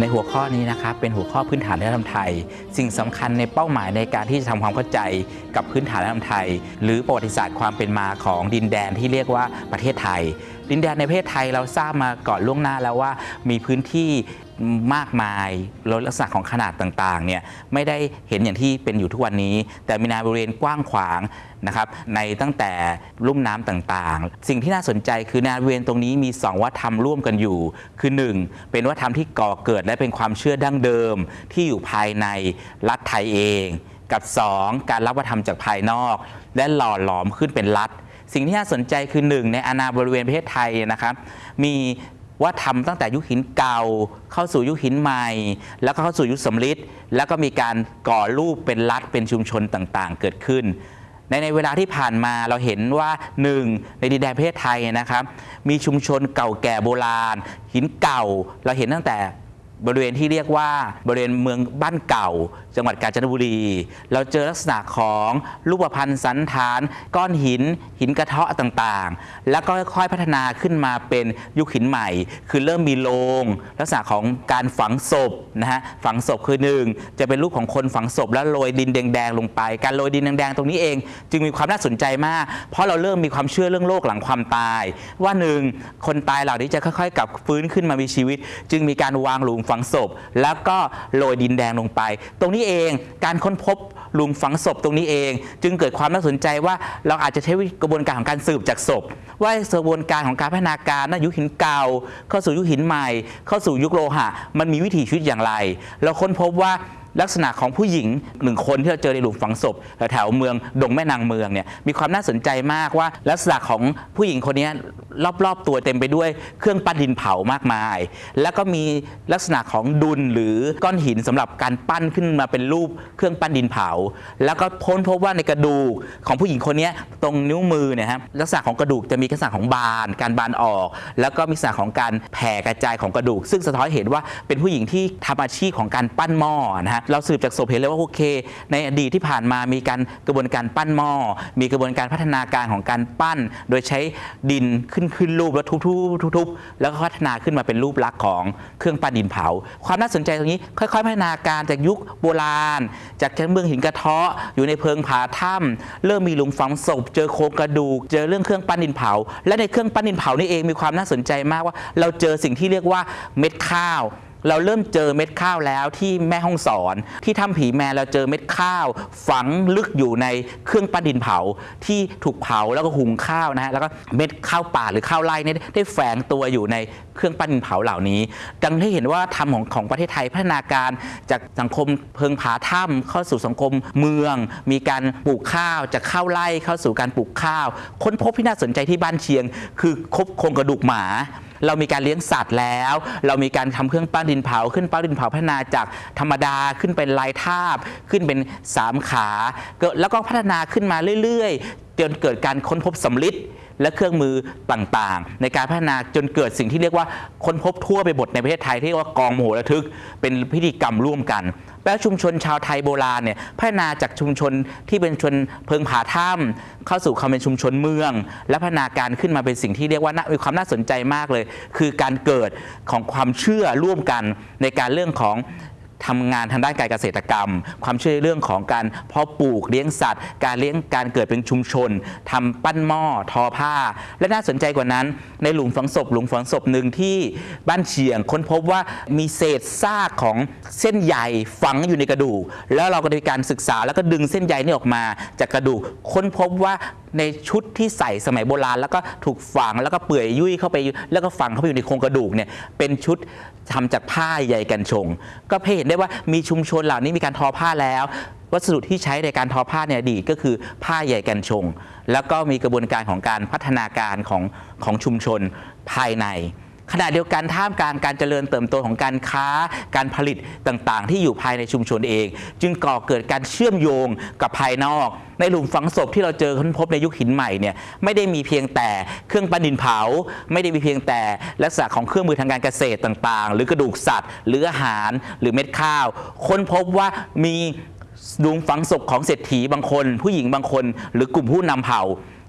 ในหัวข้อนี้นะครับเป็นหัวข้อพื้นฐานวัฒนธรรมไทย สิ่งสำคัญในเป้าหมายในการที่จะทำความเข้าใจกับพื้นฐานวัฒนธรรมไทย หรือประวัติศาสตร์ความเป็นมาของดินแดนที่เรียกว่าประเทศไทย ดินแดนในประเทศไทยเราทราบมาก่อนล่วงหน้าแล้วว่ามีพื้นที่ มากมายแล้วลักษณะของขนาดต่างๆเนี่ยไม่ได้เห็นอย่างที่เป็นอยู่ทุกวันนี้ แต่มีนวบริเวณกว้างขวางนะครับในตั้งแต่ลุ่มน้ำต่างๆ สิ่งที่น่าสนใจคือนวบริเวณตรงนี้มี 2วัฒนธรรมร่วมกันอยู่ คือ 1 เป็นวัฒนธรรมที่ก่อเกิดและเป็นความเชื่อดั้งเดิมที่อยู่ภายในรัฐไทยเอง กับ 2 การรับวัฒนธรรมจากภายนอก และหล่อหลอมขึ้นเป็นรัฐสิ่งที่น่าสนใจคือหนึ่งในอาณาบริเวณประเทศไทยนะครับ มี ว่าทำตั้งแต่ยุคหินเก่า เข้าสู่ยุคหินใหม่ แล้วก็เข้าสู่ยุคสำริดแล้วก็มีการก่อรูปเป็นรัฐเป็นชุมชนต่างๆ เกิดขึ้น ในในเวลาที่ผ่านมาเราเห็นว่าหนึ่งในดินแดนประเทศไทยนะครับ มีชุมชนเก่าแก่โบราณ หินเก่าเราเห็นตั้งแต่บริเวณที่เรียกว่าบริเวณเมืองบ้านเก่า จังหวัดกาญจนบุรี เราเจอลักษณะของรูปพรรณสันฐาน ก้อนหิน หินกระเทาะต่างๆ แล้วก็ค่อยๆพัฒนาขึ้นมาเป็นยุคหินใหม่ คือเริ่มมีโลง ลักษณะของการฝังศพนะฮะฝังศพคือหนึ่งจะเป็นรูปของคนฝังศพแล้วโรยดินแดงๆลงไป การโรยดินแดงๆตรงนี้เอง จึงมีความน่าสนใจมาก เพราะเราเริ่มมีความเชื่อเรื่องโลกหลังความตาย ว่าหนึ่งคนตายเหล่านี้จะค่อยๆกลับฟื้นขึ้นมามีชีวิต จึงมีการวางหลุมฝังศพ แล้วก็โรยดินแดงลงไป ตรงนี้เอง การค้นพบหลุมฝังศพตรงนี้เอง จึงเกิดความน่าสนใจว่าเราอาจจะใช้กระบวนการของการสืบจากศพ ว่ากระบวนการของการพัฒนาการนะยุคหินเก่า เข้าสู่ยุคหินใหม่ เข้าสู่ยุคโลหะ มันมีวิถีชีวิตอย่างไร เราค้นพบว่า ลักษณะของผู้หญิงหนึ่งคนที่เราเจอในหลุมฝังศพแถวเมืองดงแม่นางเมืองเนี่ยมีความน่าสนใจมากว่าลักษณะของผู้หญิงคนนี้รอบๆตัวเต็มไปด้วยเครื่องปั้นดินเผามากมาย แล้วก็มีลักษณะของดุลหรือก้อนหินสำหรับการปั้นขึ้นมาเป็นรูปเครื่องปั้นดินเผา แล้วก็พ้นพบว่าในกระดูกของผู้หญิงคนนี้ตรงนิ้วมือเนี่ยครับลักษณะของกระดูกจะมีลักษณะของบาน การบานออก แล้วก็มีลักษณะของการแผ่กระจายของกระดูก ซึ่งสะท้อนเห็นว่าเป็นผู้หญิงที่ทำอาชีพของการปั้นหม้อนะฮะเราสืบจากศพเห็นเลยว่าโอเค ในอดีตที่ผ่านมามีการกระบวนการปั้นหม้อ มีกระบวนการพัฒนาการของการปั้น โดยใช้ดินขึ้นขึ้นรูปแล้วทุบๆๆๆแล้วก็พัฒนาขึ้นมาเป็นรูปลักษณ์ของเครื่องปั้นดินเผา ความน่าสนใจตรงนี้ค่อยๆ พัฒนาการจากยุคโบราณ จากเมืองหินกระเทาะอยู่ในเพิงผาถ้ำเริ่มมีหลุมฝังศพ เจอโครงกระดูก เจอเรื่องเครื่องปั้นดินเผา และในเครื่องปั้นดินเผานี่เองมีความน่าสนใจมากว่า เราเจอสิ่งที่เรียกว่าเม็ดข้าว เราเริ่มเจอเม็ดข้าวแล้วที่แม่ห้องสอน ที่ถ้ำผีแมเราเจอเม็ดข้าว ฝังลึกอยู่ในเครื่องปั้นดินเผาที่ถูกเผาแล้วก็หุงข้าวนะฮะแล้วก็เม็ดข้าวป่าหรือข้าวไร่เนี่ยได้แฝงตัวอยู่ในเครื่องปั้นดินเผาเหล่านี้ดังที่เห็นว่าธรรมของของประเทศไทยพัฒนาการจากสังคมเพิงผาถ้ำเข้าสู่สังคมเมือง มีการปลูกข้าวจากข้าวไร่เข้าสู่การปลูกข้าว ค้นพบที่น่าสนใจที่บ้านเชียง คือคบโครงกระดูกหมา เรามีการเลี้ยงสัตว์แล้ว เรามีการทำเครื่องปั้นดินเผา ขึ้นปั้นดินเผาพัฒนาจากธรรมดาขึ้นเป็นลายทาบ ขึ้นเป็นสามขาเกิดแล้วก็พัฒนาขึ้นมาเรื่อยๆจนเกิดการค้นพบสำลิด และเครื่องมือต่างๆ ในการพัฒนาจนเกิดสิ่งที่เรียกว่าค้นพบทั่วไปหมดในประเทศไทยที่เรียกว่ากองโมโหระทึก เป็นพิธีกรรมร่วมกันแล้วชุมชนชาวไทยโบราณเนี่ยพัฒนาจากชุมชนที่เป็นชนเพิงผาถ้ำเข้าสู่ความเป็นชุมชนเมือง และพัฒนาการขึ้นมาเป็นสิ่งที่เรียกว่ามีความน่าสนใจมากเลย คือการเกิดของความเชื่อร่วมกันในการเรื่องของ ทำงานทางด้านการเกษตรกรรม ความเชื่อเรื่องของการเพาะปลูกเลี้ยงสัตว์ การเลี้ยงการเกิดเป็นชุมชนทำปั้นหม้อทอผ้า และน่าสนใจกว่านั้น ในหลุมฝังศพหลุมฝังศพหนึ่งที่บ้านเชียง ค้นพบว่ามีเศษซากของเส้นใยฝังอยู่ในกระดูก แล้วเราก็ได้การศึกษาแล้วก็ดึงเส้นใยนี่ออกมาจากกระดูก ค้นพบว่า ในชุดที่ใส่สมัยโบราณ แล้วก็ถูกฝังแล้วก็เปื่อยยุ่ยเข้าไปแล้วก็ฝังเข้าไปอยู่ในโครงกระดูกเนี่ยเป็นชุดทำจากผ้าใยกันชง ก็เห็นได้ว่ามีชุมชนเหล่านี้มีการทอผ้าแล้ว วัสดุที่ใช้ในการทอผ้าในอดีตก็คือผ้าใยกันชง แล้วก็มีกระบวนการของการพัฒนาการของของชุมชนภายใน ขณะเดียวกันท่ามกลางการเจริญเติบโตของการค้า การผลิตต่างๆ ที่อยู่ภายในชุมชนเอง จึงก่อเกิดการเชื่อมโยงกับภายนอก ในหลุมฝังศพที่เราเจอค้นพบในยุคหินใหม่เนี่ยไม่ได้มีเพียงแต่เครื่องปั้นดินเผา ไม่ได้มีเพียงแต่ลักษณะของเครื่องมือทางการเกษตรต่างๆ หรือกระดูกสัตว์ หรืออาหารหรือเม็ดข้าว ค้นพบว่ามีหลุมฝังศพของเศรษฐีบางคน ผู้หญิงบางคน หรือกลุ่มผู้นำเผ่า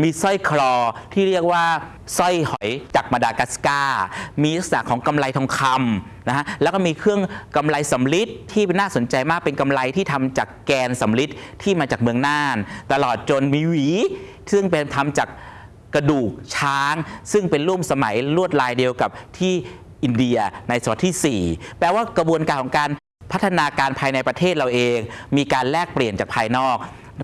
มีสร้อยคลอที่เรียกว่าสร้อยหอยจากมาดากัสการ์มีลักษณะของกำไลทองคำนะฮะแล้วก็มีเครื่องกำไลสำลิดที่น่าสนใจมากเป็นกำไลที่ทำจากแกนสำลิดที่มาจากเมืองน่าน ตลอดจนมีหวี ซึ่งเป็นทำจากกระดูกช้าง ซึ่งเป็นรูปสมัยลวดลายเดียวกับที่อินเดียในศตวรรษที่ 4 แปลว่ากระบวนการของการพัฒนาการภายในประเทศเราเอง มีการแลกเปลี่ยนจากภายนอก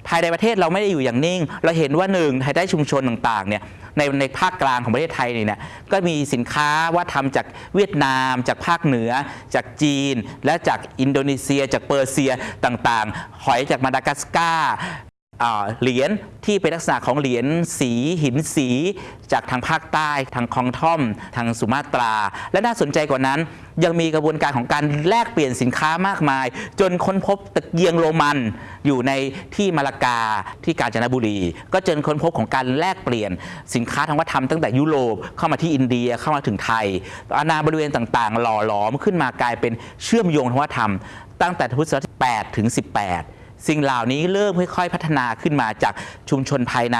ภายในประเทศเราไม่ได้อยู่อย่างนิ่ง เราเห็นว่าหนึ่งภายใต้ชุมชนต่างๆเนี่ยในในภาคกลางของประเทศไทยนี่เนี่ยก็มีสินค้าว่าทำจากเวียดนาม จากภาคเหนือ จากจีน และจากอินโดนีเซีย จากเปอร์เซียต่างๆ หอยจากมาดากัสการ์อ่า เหรียญที่เป็นลักษณะของเหรียญสีหินสี จากทางภาคใต้ทางคลองท่อม ทางสุมาตรา และน่าสนใจกว่านั้น ยังมีกระบวนการของการแลกเปลี่ยนสินค้ามากมาย จนค้นพบตะเกียงโรมันอยู่ในที่มาลากาที่กาญจนบุรี ก็เจนค้นพบของการแลกเปลี่ยนสินค้าทางวัฒนธรรมตั้งแต่ยุโรปเข้ามาที่อินเดียเข้ามาถึงไทยอาณาบริเวณต่างๆ หล่อหลอมขึ้นมากลายเป็นเชื่อมโยงทางวัฒนธรรม ตั้งแต่พุทธศตวรรษที่8ถึง 18 สิ่งเหล่านี้เริ่มค่อยๆ พัฒนาขึ้นมาจากชุมชนภายใน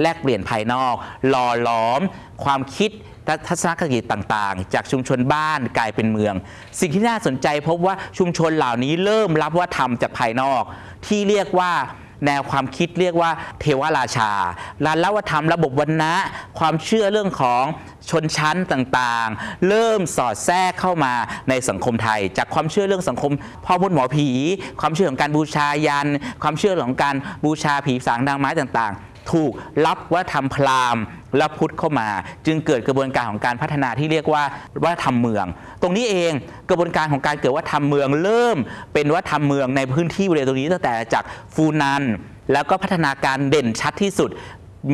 แลกเปลี่ยนภายนอกหล่อหลอม ความคิดทัศนคติต่างๆ จากชุมชนบ้านกลายเป็นเมือง สิ่งที่น่าสนใจพบว่าชุมชนเหล่านี้เริ่มรับว่าทำจากภายนอก ที่เรียกว่า แนวความคิดเรียกว่าเทวราชาลานละวัฒนธรรมระบบวันนะความเชื่อเรื่องของชนชั้นต่างๆ เริ่มสอดแทรกเข้ามาในสังคมไทย จากความเชื่อเรื่องสังคมพ่อมดหมอผี ความเชื่อของการบูชายัน ความเชื่อของการบูชาผีสางนางไม้ต่างๆ ถูกรับว่าทำพราหมณ์ และพุทธเข้ามา จึงเกิดกระบวนการของการพัฒนาที่เรียกว่าว่าทำเมือง ตรงนี้เองกระบวนการของการเกิดว่าทำเมืองเริ่ม เป็นว่าทำเมืองในพื้นที่บริเวณตรงนี้ตั้งแต่จากฟูนัน แล้วก็พัฒนาการเด่นชัดที่สุด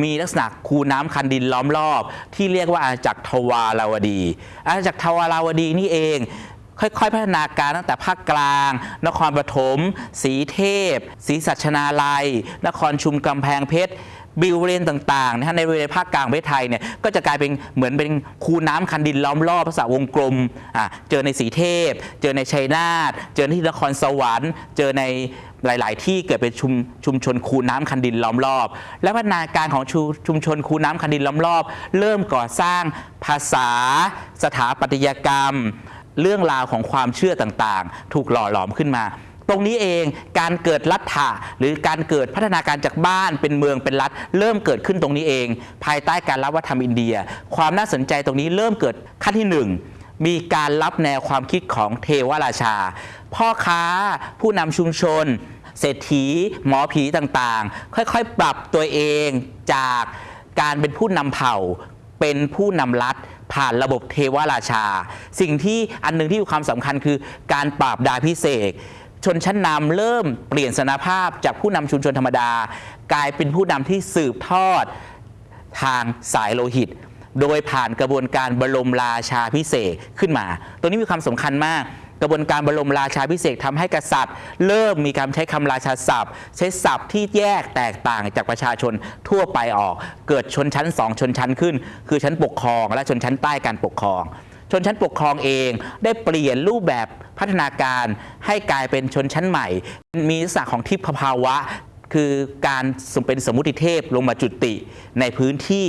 มีลักษณะคูน้ำคันดินล้อมรอบ ที่เรียกว่าอาณาจักรทวาราวดี อาณาจักรทวาราวดีนี่เอง ค่อยๆ พัฒนาการตั้งแต่ภาคกลาง นครปฐมสีเทพศรีสัชนาลัย นครชุมกำแพงเพชร บิวเรนต่างๆนะฮะในบริเวณภาคกลางประเทศไทยเนี่ยก็จะกลายเป็นเหมือนเป็นคูน้ำคันดินล้อมรอบภาษาวงกลมอะเจอในสีเทพ เจอในชัยนาทเจอที่นครสวรรค์เจอในหลาย ๆ ที่เกิดเป็นชุมชุมชนคูน้ำคันดินล้อมรอบ และพัฒนาการของชุชุมชนคูน้ำคันดินล้อมรอบ เริ่มก่อสร้างภาษา สถาปัตยกรรม เรื่องราวของความเชื่อต่างๆ ถูกหล่อหลอมขึ้นมา ตรงนี้เองการเกิดรัฐะหรือการเกิดพัฒนาการจากบ้านเป็นเมืองเป็นรัฐ เริ่มเกิดขึ้นตรงนี้เอง ภายใต้การรับวัฒนธรรมอินเดีย ความน่าสนใจตรงนี้เริ่มเกิดขั้นที่หนึ่งมีการรับแนวความคิดของเทวราชา พ่อค้าผู้นำชุมชน เศรษฐี หมอผีต่างๆ ค่อยๆ ปรับตัวเองจากการเป็นผู้นำเผ่าเป็นผู้นำรัฐผ่านระบบเทวราชา สิ่งที่อันหนึงที่มีความสำคัญคือการปราบดาพิเศษ ชนชั้นนำเริ่มเปลี่ยนสนภาพจากผู้นำชุมชนธรรมดา กลายเป็นผู้นำที่สืบทอดทางสายโลหิต โดยผ่านกระบวนการบรมราชาพิเศษขึ้นมาตรงนี้มีความสำคัญมากกระบวนการบรมราชาพิเศษทำให้กษัตริย์ เริ่มมีการใช้คำราชาศัพท์ ใช้ศัพท์ที่แยกแตกต่างจากประชาชนทั่วไปออก เกิดชนชั้นสองชนชั้นขึ้น คือชั้นปกครอง และชนชั้นใต้การปกครอง ชนชั้นปกครองเอง ได้เปลี่ยนรูปแบบพัฒนาการให้กลายเป็นชนชั้นใหม่ มีลักษณะของทิพภาวะ คือการเป็นสมมุติเทพลงมาจุติในพื้นที่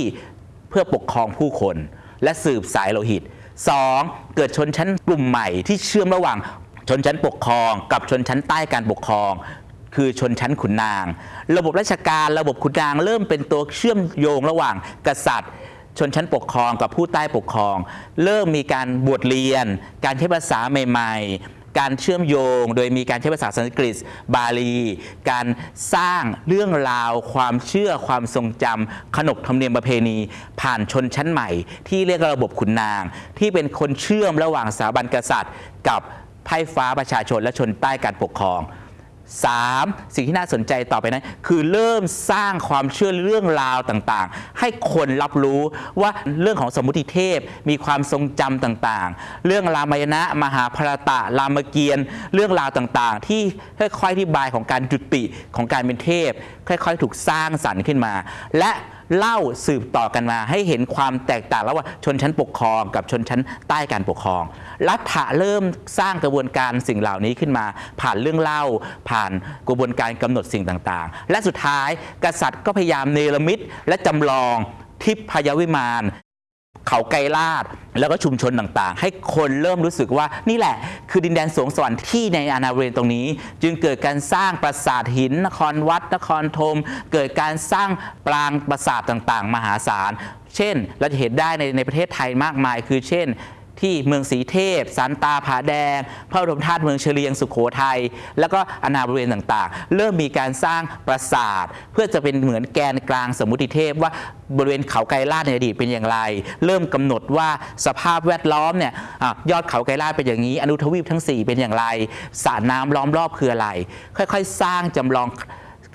เพื่อปกครองผู้คน และสืบสายโลหิต 2. เกิดชนชั้นกลุ่มใหม่ที่เชื่อมระหว่างชนชั้นปกครอง กับชนชั้นใต้การปกครองคือชนชั้นขุนนาง ระบบราชการระบบขุนนางเริ่มเป็นตัวเชื่อมโยงระหว่างกษัตริย์ ชนชั้นปกครองกับผู้ใต้ปกครอง เริ่มมีการบวชเรียน การใช้ภาษาใหม่ ๆ การเชื่อมโยง โดยมีการใช้ภาษาสันสกฤตบาลี การสร้างเรื่องราว ความเชื่อความทรงจำขนบธรรมเนียมประเพณี ผ่านชนชั้นใหม่ ที่เรียกระบบขุนนาง ที่เป็นคนเชื่อมระหว่างสถาบันกษัตริย์ กับไพ่ฟ้าประชาชนและชนใต้การปกครอง 3. สิ่งที่น่าสนใจต่อไปนั้น คือเริ่มสร้างความเชื่อเรื่องราวต่างๆ ให้คนรับรู้ว่าเรื่องของสมมุติเทพมีความทรงจำต่างๆ เรื่องรามายณะมหาภารตะรามเกียรติเรื่องราวต่างๆ ที่ค่อยๆที่บายของการจุติของการเป็นเทพ ค่อยๆ ถูกสร้างสรรค์ขึ้นมา และ เล่าสืบต่อกันมา ให้เห็นความแตกต่างระหว่างชนชั้นปกครองกับชนชั้นใต้การปกครอง รัฐะเริ่มสร้างกระบวนการสิ่งเหล่านี้ขึ้นมา ผ่านเรื่องเล่า ผ่านกระบวนการกำหนดสิ่งต่างๆ และสุดท้ายกษัตริย์ก็พยายามเนรมิตและจำลองทิพยวิมาน เขาไกลลาดแล้วก็ชุมชนต่างๆ ให้คนเริ่มรู้สึกว่านี่แหละ คือดินแดนสวงสวรรค์ที่ในอาณาเวณตรงนี้ จึงเกิดการสร้างปราสาทหินนครวัดนครธมเกิดการสร้างปรางปราสาทต่างๆ มหาศาล เช่น เราจะเห็นได้ในในประเทศไทยมากมาย คือเช่น ที่เมืองสีเทพ สันตาผาแดง พระบรมธาตุเมืองเฉลียงสุขโขทัย แล้วก็อาณาบริเวณต่างๆ เริ่มมีการสร้างปราสาท เพื่อจะเป็นเหมือนแกนกลางสมมุติเทพว่าบริเวณเขาไกรลาดในอดีตเป็นอย่างไร เริ่มกำหนดว่าสภาพแวดล้อมเนี่ยอยอดเขาไกรลาดเป็นอย่างนี้ อนุทวีปทั้ง 4 เป็นอย่างไรสระน้ำล้อมรอบคืออะไร ค่อยๆ สร้างจำลอง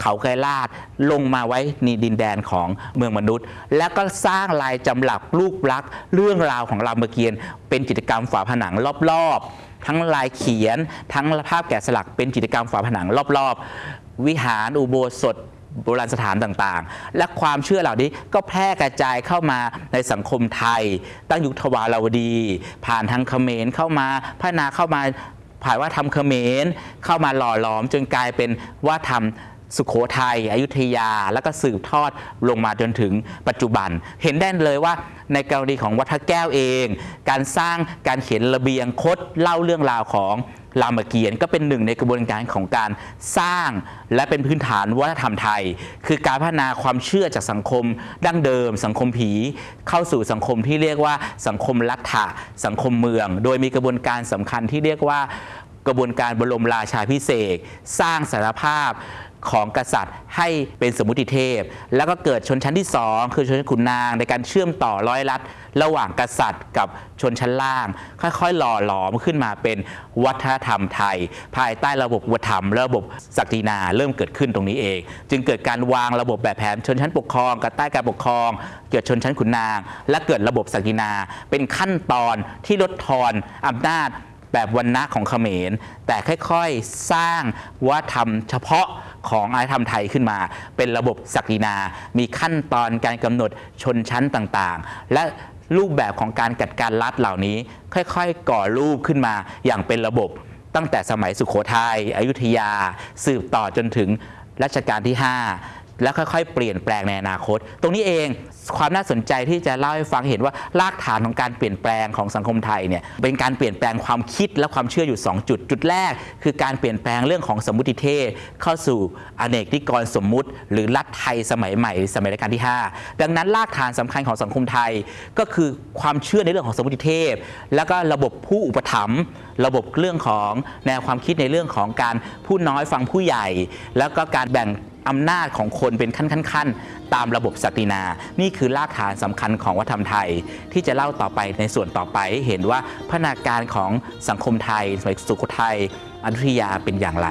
เขาไกรลาดลงมาไว้ในดินแดนของเมืองมนุษย์ แล้วก็สร้างลายจำหลักรูปลักษณ์เรื่องราวของรามเกียรติ์เป็นจิตรกรรมฝาผนังรอบๆ ทั้งลายเขียน ทั้งภาพแกะสลักเป็นจิตรกรรมฝาผนังรอบๆ วิหารอุโบสถโบราณสถานต่างๆ และความเชื่อเหล่านี้ก็แพร่กระจายเข้ามาในสังคมไทย ตั้งยุคทวารวดี ผ่านทางเขมรเข้ามาพัฒนาเข้ามาผ่านว่าทำเขมรเข้ามาหล่อหลอมจนกลายเป็นว่าทำ สุขโขทัยอยุธยา แล้วก็สืบทอดลงมาจนถึงปัจจุบัน เห็นได้เลยว่าในกรณีของวัดพระแก้วเอง การสร้างการเขียนระเบียงคดเล่าเรื่องราวของรามเกียรติ์ก็เป็นหนึ่งในกระบวนการของการสร้างและเป็นพื้นฐานวัฒนธรรมไทย คือการพัฒนาความเชื่อจากสังคมดั้งเดิม สังคมผี เข้าสู่สังคมที่เรียกว่าสังคมลัทธะสังคมเมือง โดยมีกระบวนการสำคัญที่เรียกว่ากระบวนการบรมราชาพิเศษ สร้างสารภาพ ของกษัตริย์ให้เป็นสมมุติเทพ แล้วก็เกิดชนชั้นที่สองคือชนชั้นขุนนางในการเชื่อมต่อร้อยลัดระหว่างกษัตริย์กับชนชั้นล่าง ค่อยๆ หล่อหลอมขึ้นมาเป็นวัฒนธรรมไทย ภายใต้ระบบวัฒนธรรม ระบบศักดินาเริ่มเกิดขึ้นตรงนี้เอง จึงเกิดการวางระบบแบบแผนชนชั้นปกครองกับใต้การปกครอง เกิดชนชั้นขุนนาง และเกิดระบบศักดินา เป็นขั้นตอนที่ลดทอนอำนาจแบบวันณะของเขมร แต่ค่อยๆ สร้างวัฒนธรรมเฉพาะ ของอารยธรรมไทยขึ้นมา เป็นระบบศักดินา มีขั้นตอนการกำหนดชนชั้นต่างๆ และรูปแบบของการจัดการรัฐเหล่านี้ ค่อยๆ ก่อรูปขึ้นมาอย่างเป็นระบบตั้งแต่สมัยสุขโขทัยอยุธยา สืบต่อจนถึงรัชกาลที่ 5 แล้วค่อยๆ เปลี่ยนแปลงในอนาคต ตรงนี้เองความน่าสนใจที่จะเล่าให้ฟังเห็นว่ารากฐานของการเปลี่ยนแปลงของสังคมไทยเนี่ยเป็นการเปลี่ยนแปลงความคิดและความเชื่ออยู่ 2 จุด จุดแรก คือการเปลี่ยนแปลงเรื่องของสมมุติเทศ เข้าสู่อเนกนิกรสมมุติ หรือรัฐไทยสมัยใหม่ สมัยรัชกาลที่ 5 ดังนั้นรากฐานสำคัญของสังคมไทย ก็คือความเชื่อในเรื่องของสมมุติเทพ แล้วก็ระบบผู้อุปถัมภ์ระบบเรื่องของแนวความคิดในเรื่องของการผู้น้อยฟังผู้ใหญ่ แล้วก็การแบ่ง อำนาจของคนเป็นขั้นๆๆ ตามระบบศักดินา นี่คือรากฐานสำคัญของวัฒนธรรมไทย ที่จะเล่าต่อไปในส่วนต่อไปให้เห็นว่าพัฒนาการของสังคมไทยสมัยสุโขทัยอยุธยาเป็นอย่างไร